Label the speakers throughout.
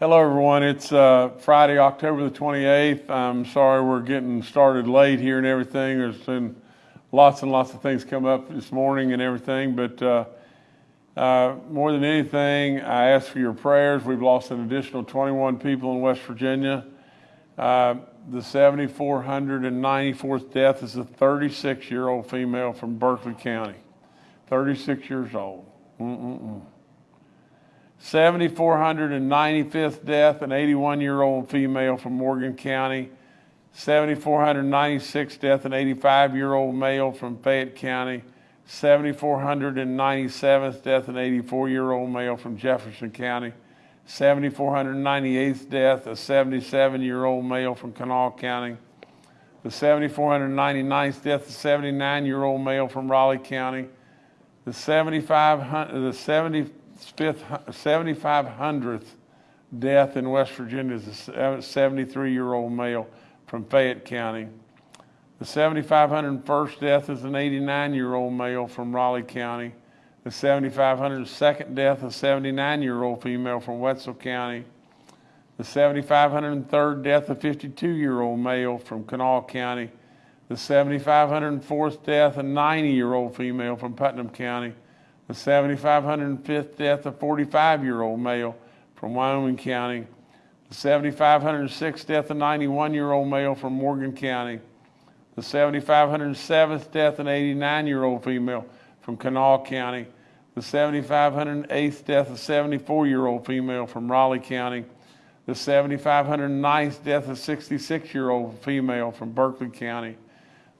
Speaker 1: Hello, everyone. It's uh, Friday, October the 28th. I'm sorry we're getting started late here and everything. There's been lots and lots of things come up this morning and everything, but uh, uh, more than anything, I ask for your prayers. We've lost an additional 21 people in West Virginia. Uh, the 7,494th death is a 36 year old female from Berkeley County. 36 years old. Mm-mm-mm. 7,495th death, an 81 year old female from Morgan County. 7,496th death, an 85 year old male from Fayette County. 7,497th death, an 84 year old male from Jefferson County. 7,498th death, a 77 year old male from Kanawha County. The 7,499th death, a 79 year old male from Raleigh County. The 7500, the 75th, 7500th death in West Virginia is a uh, 73 year old male from Fayette County. The 7,501st death is an 89 year old male from Raleigh County. The 7,502nd death, a 79 year old female from Wetzel County. The 7,503rd death, a 52 year old male from Kanawha County. The 7,504th death, a 90 year old female from Putnam County. The 7,505th death, a 45 year old male from Wyoming County. The 7,506th death, a 91 year old male from Morgan County. The 7,507th death, of an 89 year old female from Kanawha County. The 7,508th death, of a 74 year old female from Raleigh County. The 7,509th death, of a 66 year old female from Berkeley County.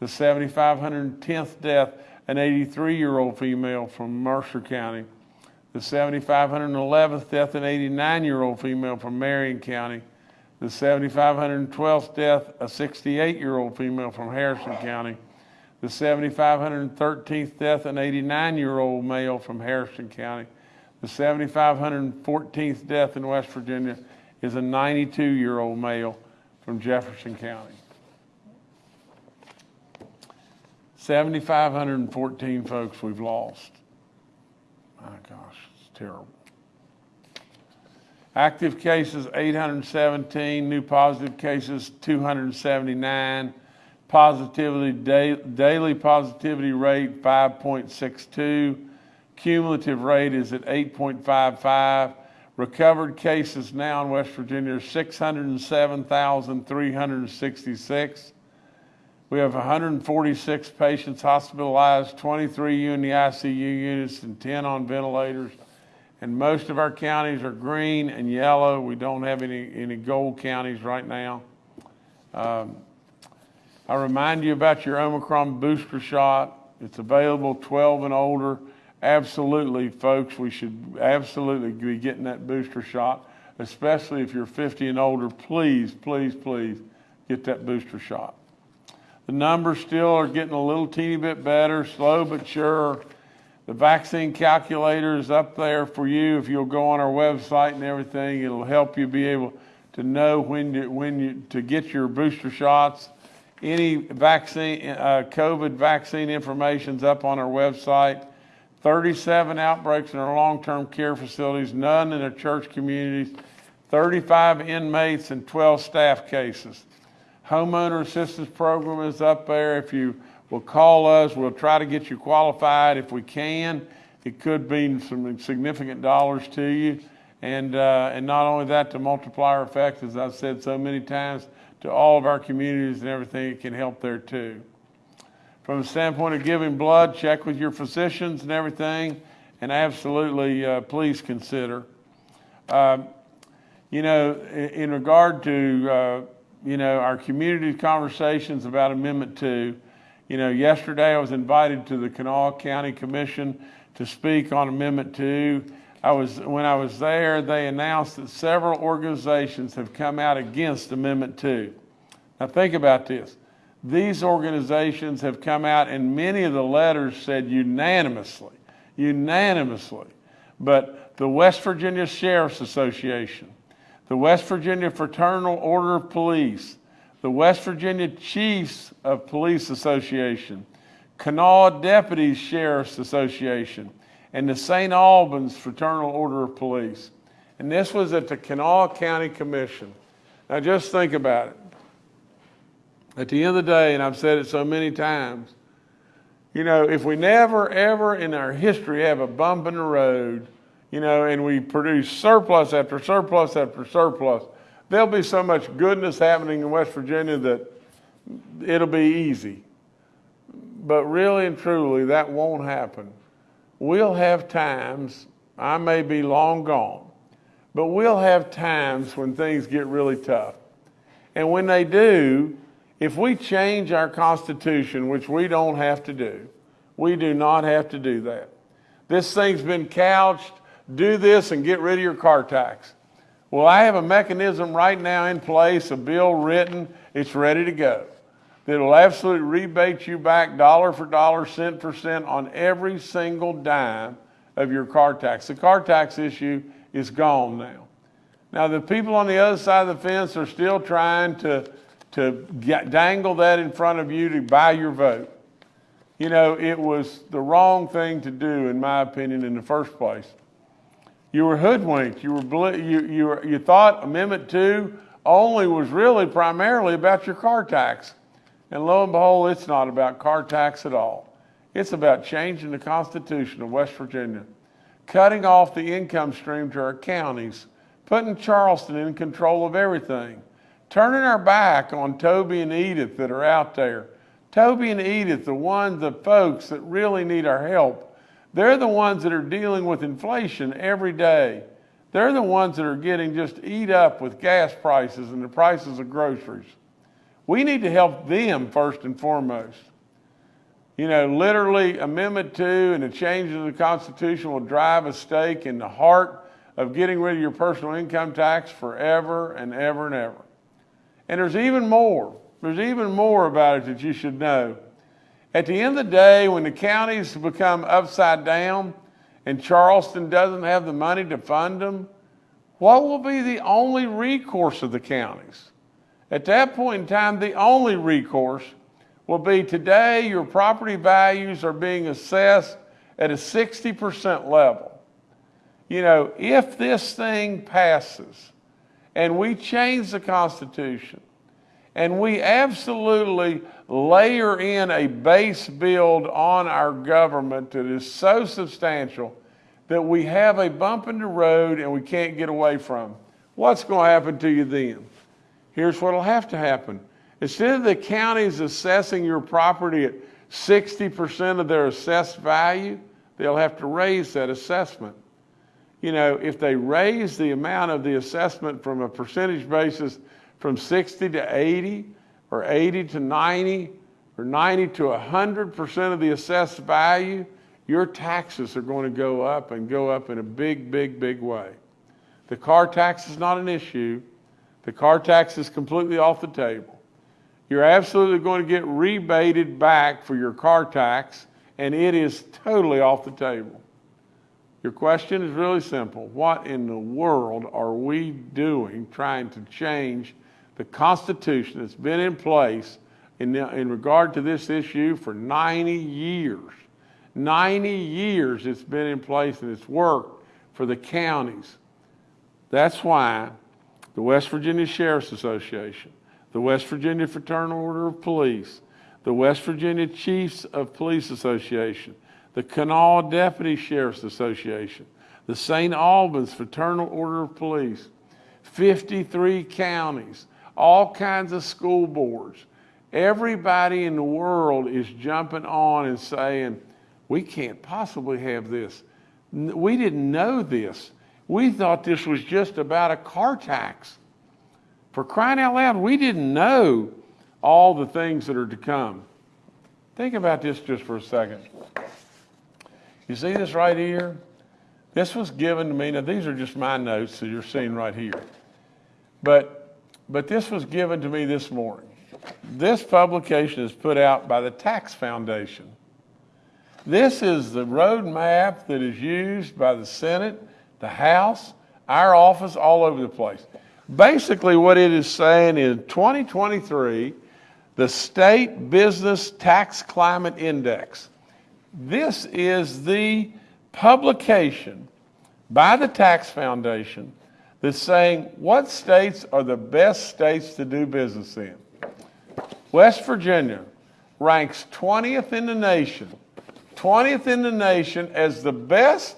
Speaker 1: The 7,510th death, an 83 year old female from Mercer County. The 7,511th death, an 89 year old female from Marion County the 7,512th death, a 68 year old female from Harrison County. The 7,513th death, an 89 year old male from Harrison County. The 7,514th death in West Virginia is a 92 year old male from Jefferson County. 7,514 folks we've lost. My gosh, it's terrible. Active cases 817, new positive cases 279, positivity daily positivity rate 5.62, cumulative rate is at 8.55. Recovered cases now in West Virginia are 607,366. We have 146 patients hospitalized, 23 in the ICU units, and 10 on ventilators and most of our counties are green and yellow. We don't have any, any gold counties right now. Um, I remind you about your Omicron booster shot. It's available 12 and older. Absolutely, folks, we should absolutely be getting that booster shot, especially if you're 50 and older. Please, please, please get that booster shot. The numbers still are getting a little teeny bit better, slow but sure. The vaccine calculator is up there for you. If you'll go on our website and everything, it'll help you be able to know when when you, to get your booster shots. Any vaccine, uh, COVID vaccine information is up on our website. 37 outbreaks in our long-term care facilities, none in our church communities, 35 inmates and 12 staff cases. Homeowner assistance program is up there. If you will call us. We'll try to get you qualified if we can. It could mean some significant dollars to you. And, uh, and not only that, the multiplier effect, as I've said so many times, to all of our communities and everything, it can help there too. From the standpoint of giving blood, check with your physicians and everything, and absolutely uh, please consider. Uh, you know, in, in regard to, uh, you know, our community conversations about Amendment 2, you know, yesterday I was invited to the Kanawha County Commission to speak on Amendment 2. I was, when I was there, they announced that several organizations have come out against Amendment 2. Now think about this. These organizations have come out and many of the letters said unanimously, unanimously. But the West Virginia Sheriff's Association, the West Virginia Fraternal Order of Police, the West Virginia Chiefs of Police Association, Kanawha Deputies Sheriff's Association, and the St. Albans Fraternal Order of Police. And this was at the Kanawha County Commission. Now just think about it. At the end of the day, and I've said it so many times, you know, if we never, ever in our history have a bump in the road, you know, and we produce surplus after surplus after surplus, there'll be so much goodness happening in West Virginia that it'll be easy. But really and truly, that won't happen. We'll have times, I may be long gone, but we'll have times when things get really tough. And when they do, if we change our Constitution, which we don't have to do, we do not have to do that. This thing's been couched, do this and get rid of your car tax. Well, I have a mechanism right now in place, a bill written, it's ready to go. That'll absolutely rebate you back dollar for dollar, cent for cent on every single dime of your car tax. The car tax issue is gone now. Now, the people on the other side of the fence are still trying to, to get, dangle that in front of you to buy your vote. You know, it was the wrong thing to do, in my opinion, in the first place. You were hoodwinked. You, were, you, you, you thought Amendment 2 only was really primarily about your car tax. And lo and behold, it's not about car tax at all. It's about changing the Constitution of West Virginia, cutting off the income stream to our counties, putting Charleston in control of everything, turning our back on Toby and Edith that are out there. Toby and Edith, the ones, the folks that really need our help, they're the ones that are dealing with inflation every day. They're the ones that are getting just eat up with gas prices and the prices of groceries. We need to help them first and foremost. You know, literally, Amendment 2 and the change of the Constitution will drive a stake in the heart of getting rid of your personal income tax forever and ever and ever. And there's even more. There's even more about it that you should know. At the end of the day, when the counties become upside down and Charleston doesn't have the money to fund them, what will be the only recourse of the counties? At that point in time, the only recourse will be today your property values are being assessed at a 60% level. You know, if this thing passes and we change the Constitution and we absolutely layer in a base build on our government that is so substantial that we have a bump in the road and we can't get away from, what's going to happen to you then? here's what will have to happen. Instead of the counties assessing your property at 60% of their assessed value, they'll have to raise that assessment. You know, if they raise the amount of the assessment from a percentage basis from 60 to 80, or 80 to 90, or 90 to 100% of the assessed value, your taxes are going to go up and go up in a big, big, big way. The car tax is not an issue. The car tax is completely off the table. You're absolutely going to get rebated back for your car tax, and it is totally off the table. Your question is really simple. What in the world are we doing trying to change the Constitution that's been in place in, in regard to this issue for 90 years? 90 years it's been in place and it's worked for the counties. That's why the West Virginia Sheriff's Association, the West Virginia Fraternal Order of Police, the West Virginia Chiefs of Police Association, the Kanawha Deputy Sheriff's Association, the St. Albans Fraternal Order of Police, 53 counties, all kinds of school boards. Everybody in the world is jumping on and saying, we can't possibly have this. We didn't know this. We thought this was just about a car tax. For crying out loud, we didn't know all the things that are to come. Think about this just for a second. You see this right here? This was given to me. Now, these are just my notes that you're seeing right here. But, but this was given to me this morning. This publication is put out by the Tax Foundation. This is the roadmap that is used by the Senate the House, our office, all over the place. Basically, what it is saying is 2023, the State Business Tax Climate Index. This is the publication by the Tax Foundation that's saying what states are the best states to do business in. West Virginia ranks 20th in the nation, 20th in the nation as the best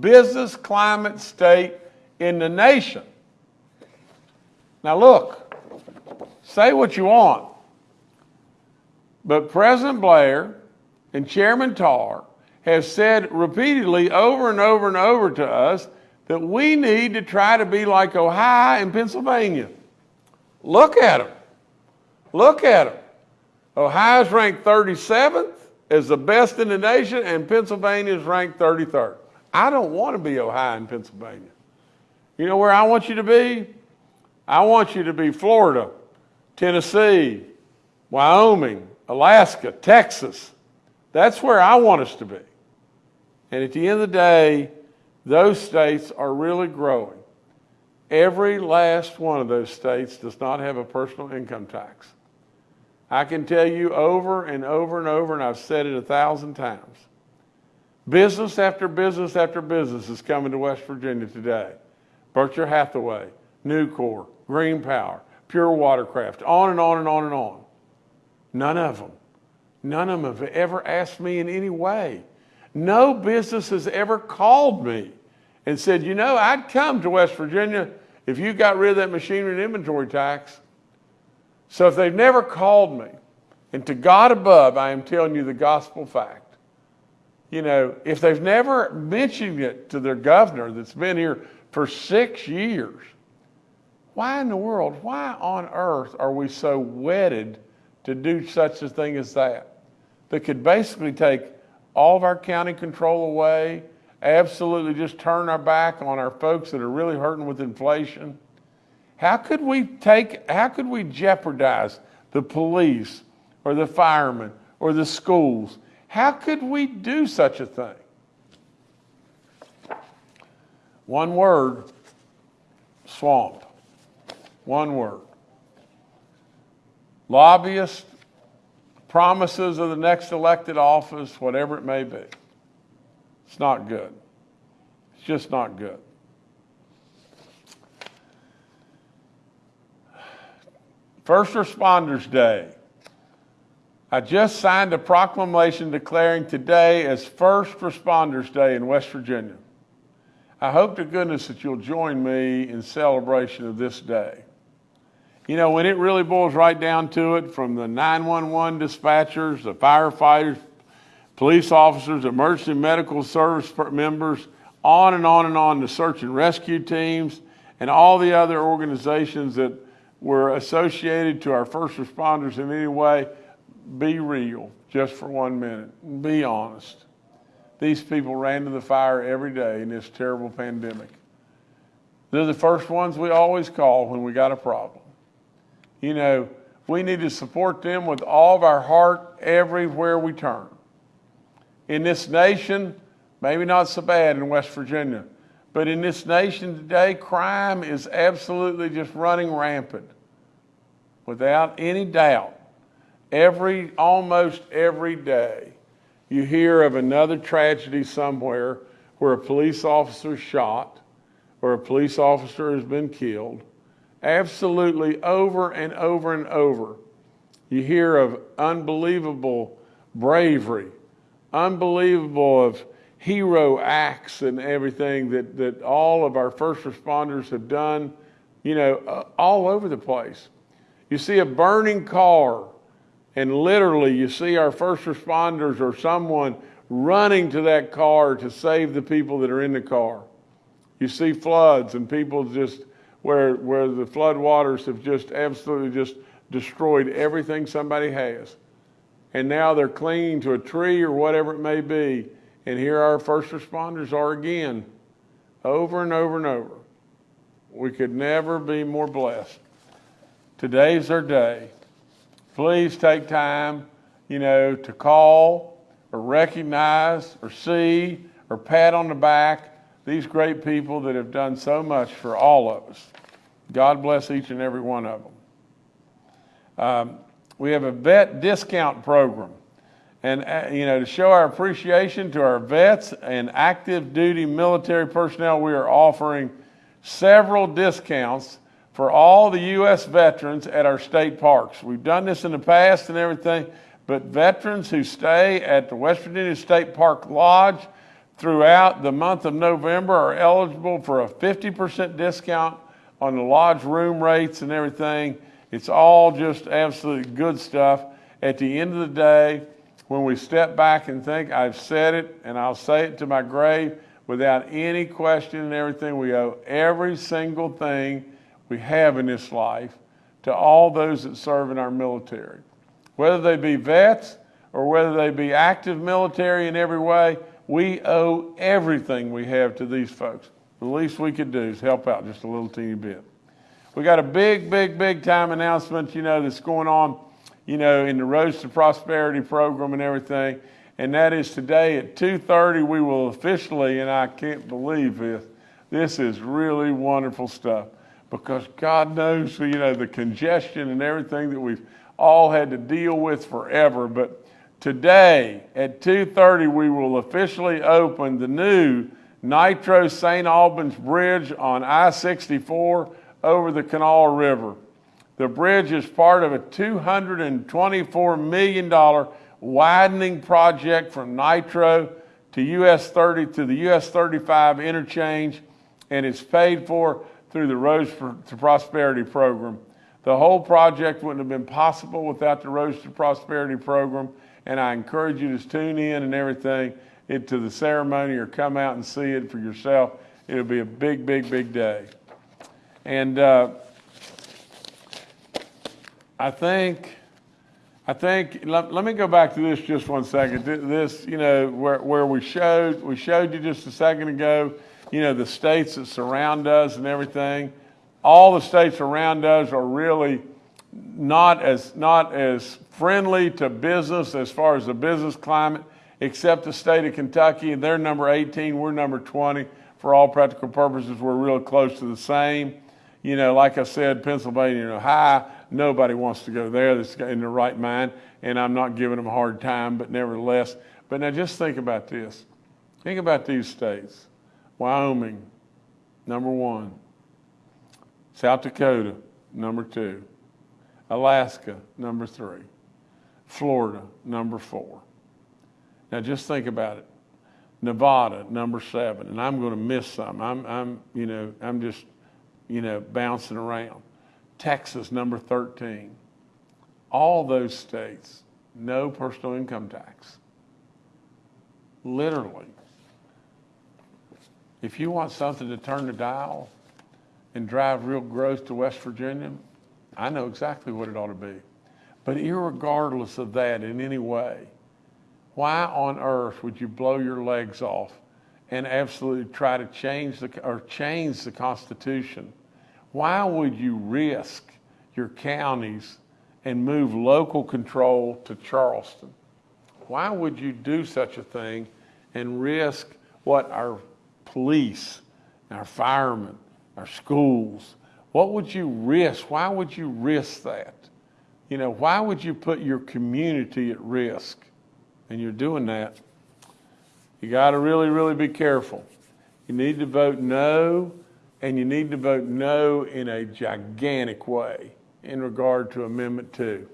Speaker 1: business climate state in the nation. Now, look, say what you want, but President Blair and Chairman Tarr have said repeatedly over and over and over to us that we need to try to be like Ohio and Pennsylvania. Look at them. Look at them. Ohio's ranked 37th as the best in the nation, and Pennsylvania is ranked 33rd. I don't want to be Ohio and Pennsylvania. You know where I want you to be? I want you to be Florida, Tennessee, Wyoming, Alaska, Texas. That's where I want us to be. And at the end of the day, those states are really growing. Every last one of those states does not have a personal income tax. I can tell you over and over and over, and I've said it a thousand times. Business after business after business is coming to West Virginia today. Berkshire Hathaway, Nucor, Green Power, Pure Watercraft, on and on and on and on. None of them, none of them have ever asked me in any way. No business has ever called me and said, you know, I'd come to West Virginia if you got rid of that machinery and inventory tax. So if they've never called me, and to God above, I am telling you the gospel fact. You know, if they've never mentioned it to their governor that's been here for six years, why in the world, why on earth are we so wedded to do such a thing as that? That could basically take all of our county control away, absolutely just turn our back on our folks that are really hurting with inflation how could we take, how could we jeopardize the police or the firemen or the schools? How could we do such a thing? One word, swamp. One word. Lobbyists, promises of the next elected office, whatever it may be. It's not good. It's just not good. First Responders Day. I just signed a proclamation declaring today as First Responders Day in West Virginia. I hope to goodness that you'll join me in celebration of this day. You know, when it really boils right down to it, from the 911 dispatchers, the firefighters, police officers, emergency medical service members, on and on and on, the search and rescue teams, and all the other organizations that were associated to our first responders in any way, be real just for one minute. Be honest. These people ran to the fire every day in this terrible pandemic. They're the first ones we always call when we got a problem. You know, we need to support them with all of our heart everywhere we turn. In this nation, maybe not so bad in West Virginia, but in this nation today, crime is absolutely just running rampant. Without any doubt, every, almost every day, you hear of another tragedy somewhere where a police officer shot or a police officer has been killed. Absolutely over and over and over. You hear of unbelievable bravery, unbelievable of hero acts and everything that, that all of our first responders have done, you know, uh, all over the place. You see a burning car, and literally you see our first responders or someone running to that car to save the people that are in the car. You see floods and people just where where the flood waters have just absolutely just destroyed everything somebody has. And now they're clinging to a tree or whatever it may be and here our first responders are again, over and over and over. We could never be more blessed. Today's our day. Please take time, you know, to call or recognize or see or pat on the back these great people that have done so much for all of us. God bless each and every one of them. Um, we have a vet discount program. And, uh, you know, to show our appreciation to our vets and active duty military personnel, we are offering several discounts for all the U.S. veterans at our state parks. We've done this in the past and everything, but veterans who stay at the West Virginia State Park Lodge throughout the month of November are eligible for a 50% discount on the lodge room rates and everything. It's all just absolutely good stuff. At the end of the day, when we step back and think, I've said it and I'll say it to my grave without any question and everything, we owe every single thing we have in this life to all those that serve in our military. Whether they be vets or whether they be active military in every way, we owe everything we have to these folks. The least we could do is help out just a little teeny bit. We got a big, big, big time announcement, you know, that's going on, you know, in the Roads to Prosperity program and everything. And that is today at 2.30, we will officially, and I can't believe this, this is really wonderful stuff because God knows, you know, the congestion and everything that we've all had to deal with forever. But today at 2.30, we will officially open the new Nitro St. Albans Bridge on I-64 over the Kanawha River. The bridge is part of a $224 million widening project from Nitro to US 30 to the US 35 interchange, and it's paid for through the Roads to Prosperity program. The whole project wouldn't have been possible without the Roads to Prosperity program, and I encourage you to tune in and everything to the ceremony or come out and see it for yourself. It'll be a big, big, big day. And uh, I think, I think, let, let, me go back to this just one second. This, you know, where, where we showed, we showed you just a second ago, you know, the states that surround us and everything. All the states around us are really not as, not as friendly to business as far as the business climate, except the state of Kentucky. They're number 18, we're number 20. For all practical purposes, we're real close to the same. You know, like I said, Pennsylvania and Ohio, nobody wants to go there that's in the right mind, and I'm not giving them a hard time, but nevertheless. But now just think about this. Think about these states. Wyoming, number one. South Dakota, number two. Alaska, number three. Florida, number four. Now just think about it. Nevada, number seven, and I'm going to miss some. I'm, I'm, you know, I'm just, you know, bouncing around. Texas, number 13. All those states, no personal income tax. Literally. If you want something to turn the dial and drive real growth to West Virginia, I know exactly what it ought to be. But regardless of that in any way, why on earth would you blow your legs off and absolutely try to change the or change the Constitution? Why would you risk your counties and move local control to Charleston? Why would you do such a thing and risk what our police, our firemen, our schools. What would you risk? Why would you risk that? You know, why would you put your community at risk? And you're doing that. You got to really, really be careful. You need to vote no, and you need to vote no in a gigantic way in regard to Amendment 2.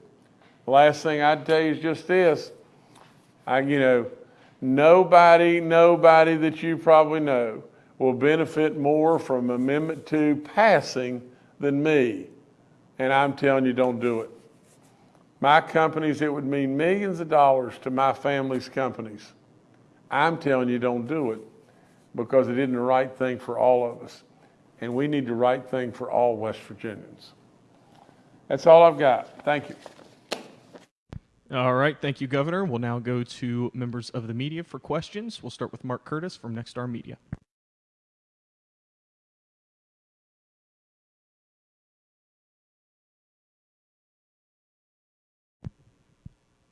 Speaker 1: The last thing I'd tell you is just this. I, you know, Nobody, nobody that you probably know will benefit more from Amendment 2 passing than me. And I'm telling you, don't do it. My companies, it would mean millions of dollars to my family's companies. I'm telling you, don't do it because it isn't the right thing for all of us. And we need the right thing for all West Virginians. That's all I've got. Thank you.
Speaker 2: All right. Thank you, Governor. We'll now go to members of the media for questions. We'll start with Mark Curtis from Nexstar Media.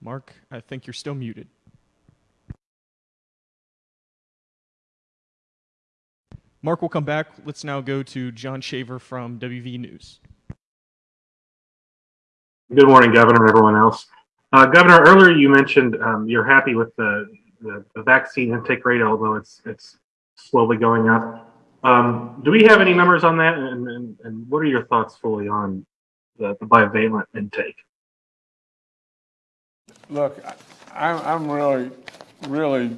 Speaker 2: Mark, I think you're still muted. Mark will come back. Let's now go to John Shaver from WV News.
Speaker 3: Good morning, Governor, and everyone else. Uh, Governor, earlier you mentioned um, you're happy with the, the, the, vaccine intake rate, although it's it's slowly going up. Um, do we have any numbers on that? And, and, and what are your thoughts fully on the, the bivalent intake?
Speaker 1: Look, I'm, I'm really, really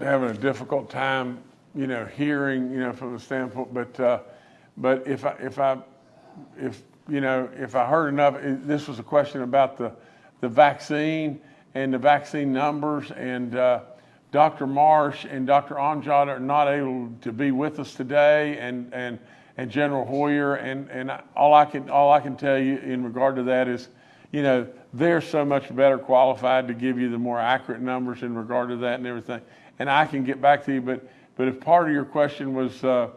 Speaker 1: having a difficult time, you know, hearing, you know, from the standpoint, but, uh, but if I, if I, if, you know, if I heard enough, this was a question about the, the vaccine and the vaccine numbers, and, uh, Dr. Marsh and Dr. Amjad are not able to be with us today, and, and, and General Hoyer, and, and all I can, all I can tell you in regard to that is, you know, they're so much better qualified to give you the more accurate numbers in regard to that and everything. And I can get back to you, but, but if part of your question was, uh,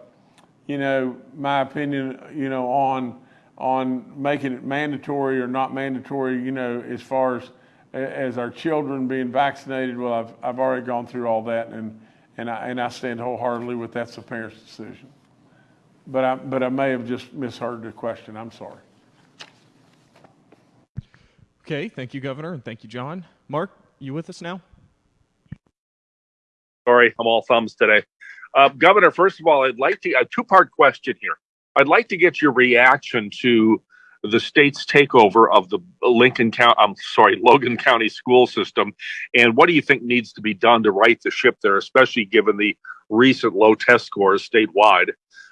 Speaker 1: you know, my opinion, you know, on, on making it mandatory or not mandatory, you know, as far as, as our children being vaccinated, well, I've, I've already gone through all that and, and I, and I stand wholeheartedly with that's the parent's decision. But I, but I may have just misheard the question. I'm sorry.
Speaker 2: Okay, thank you, Governor, and thank you, John. Mark, you with us now?
Speaker 4: Sorry, I'm all thumbs today. Uh, Governor, first of all, I'd like to a two part question here. I'd like to get your reaction to the state's takeover of the Lincoln County, I'm sorry, Logan County school system, and what do you think needs to be done to right the ship there, especially given the recent low test scores statewide?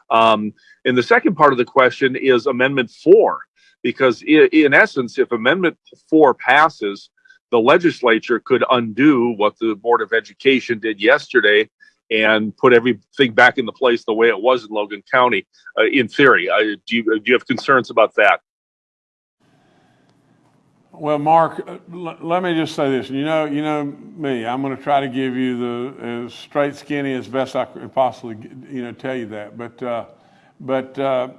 Speaker 4: Um, and the second part of the question is Amendment Four, because in essence, if Amendment Four passes, the legislature could undo what the Board of Education did yesterday and put everything back into place the way it was in Logan County. Uh, in theory, uh, do you do you have concerns about that?
Speaker 1: Well, Mark, uh, let me just say this. You know, you know me. I'm going to try to give you the as straight skinny as best I could possibly, you know, tell you that. But, uh, but uh,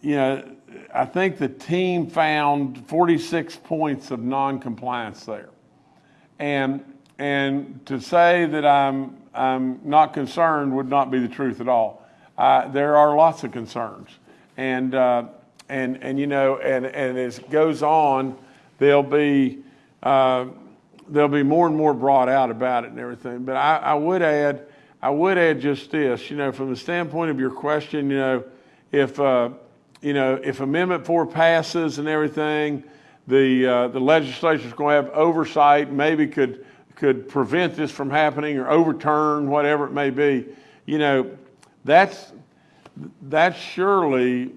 Speaker 1: you know, I think the team found 46 points of non-compliance there, and and to say that I'm I'm not concerned would not be the truth at all. Uh, there are lots of concerns, and uh, and and you know, and and as it goes on, there'll be uh, there'll be more and more brought out about it and everything. But I, I would add, I would add just this, you know, from the standpoint of your question, you know, if uh, you know if Amendment Four passes and everything, the uh, the legislature's going to have oversight, maybe could could prevent this from happening or overturn whatever it may be. You know, that's that's surely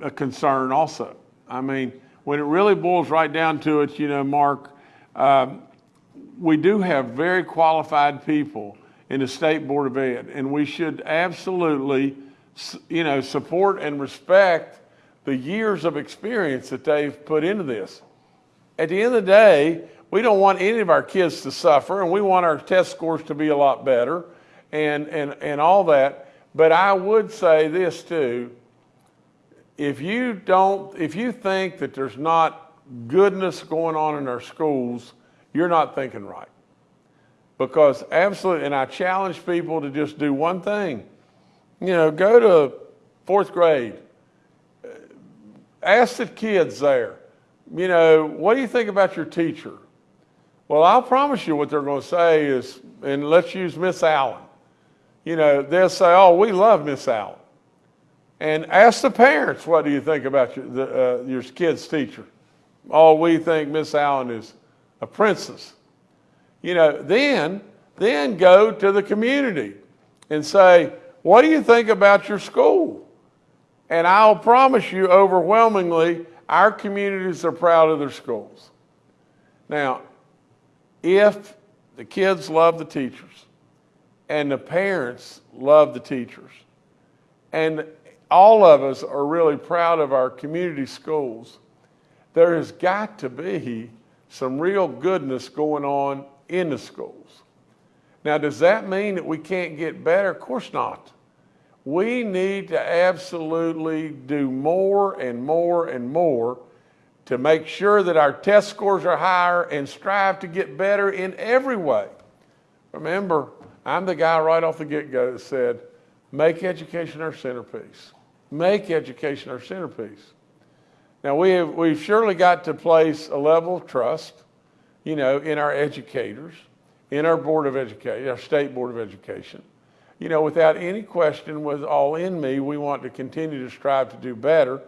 Speaker 1: a concern also. I mean, when it really boils right down to it, you know, Mark, um, we do have very qualified people in the State Board of Ed, and we should absolutely, you know, support and respect the years of experience that they've put into this. At the end of the day, we don't want any of our kids to suffer, and we want our test scores to be a lot better and, and, and all that. But I would say this too if you don't, if you think that there's not goodness going on in our schools, you're not thinking right. Because absolutely, and I challenge people to just do one thing. You know, go to fourth grade, ask the kids there, you know, what do you think about your teacher? Well, I'll promise you what they're going to say is, and let's use Miss Allen. You know, they'll say, oh, we love Miss Allen. And ask the parents, what do you think about your, the, uh, your kid's teacher? Oh, we think Miss Allen is a princess. You know, then, then go to the community and say, what do you think about your school? And I'll promise you overwhelmingly, our communities are proud of their schools. Now, if the kids love the teachers and the parents love the teachers, and all of us are really proud of our community schools, there has got to be some real goodness going on in the schools. Now, does that mean that we can't get better? Of course not. We need to absolutely do more and more and more to make sure that our test scores are higher and strive to get better in every way. Remember, I'm the guy right off the get go that said, make education our centerpiece. Make education our centerpiece. Now, we have, we've surely got to place a level of trust, you know, in our educators, in our Board of Education, our State Board of Education. you know, without any question, was all in me, we want to continue to strive to do better.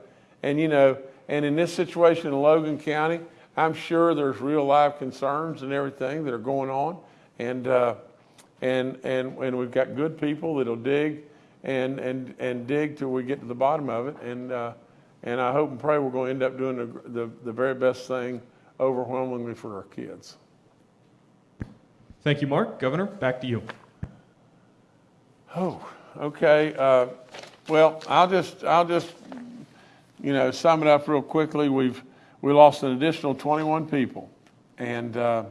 Speaker 1: And, you know, and in this situation in Logan County, I'm sure there's real live concerns and everything that are going on. And, uh, and, and, and we've got good people that'll dig and, and, and dig till we get to the bottom of it. And, uh, and I hope and pray we're going to end up doing the, the, the very best thing overwhelmingly for our kids.
Speaker 2: Thank you, Mark. Governor, back to you.
Speaker 1: Oh, okay. Uh, well, I'll just, I'll just, you know, sum it up real quickly. We've, we lost an additional 21 people. And uh,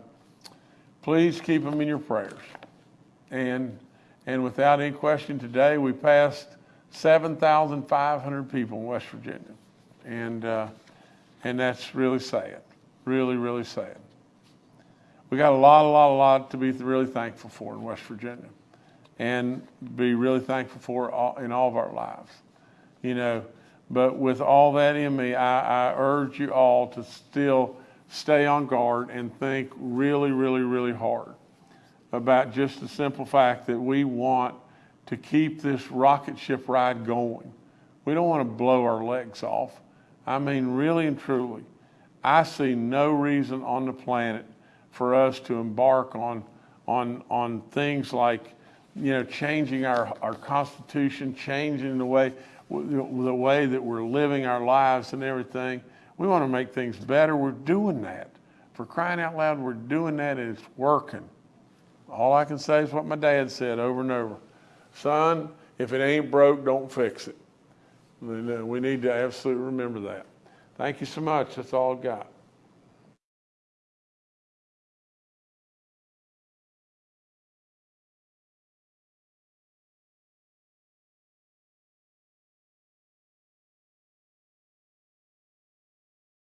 Speaker 1: please keep them in your prayers. And, and without any question, today we passed 7,500 people in West Virginia. And, uh, and that's really sad. Really, really sad. We got a lot, a lot, a lot to be really thankful for in West Virginia and be really thankful for all, in all of our lives. You know, but with all that in me, I, I urge you all to still stay on guard and think really, really, really hard about just the simple fact that we want to keep this rocket ship ride going. We don't want to blow our legs off. I mean, really and truly, I see no reason on the planet for us to embark on, on, on things like, you know, changing our, our constitution, changing the way, the way that we're living our lives and everything. We want to make things better. We're doing that. For crying out loud, we're doing that and it's working. All I can say is what my dad said over and over. Son, if it ain't broke, don't fix it. We need to absolutely remember that. Thank you so much. That's all I've got.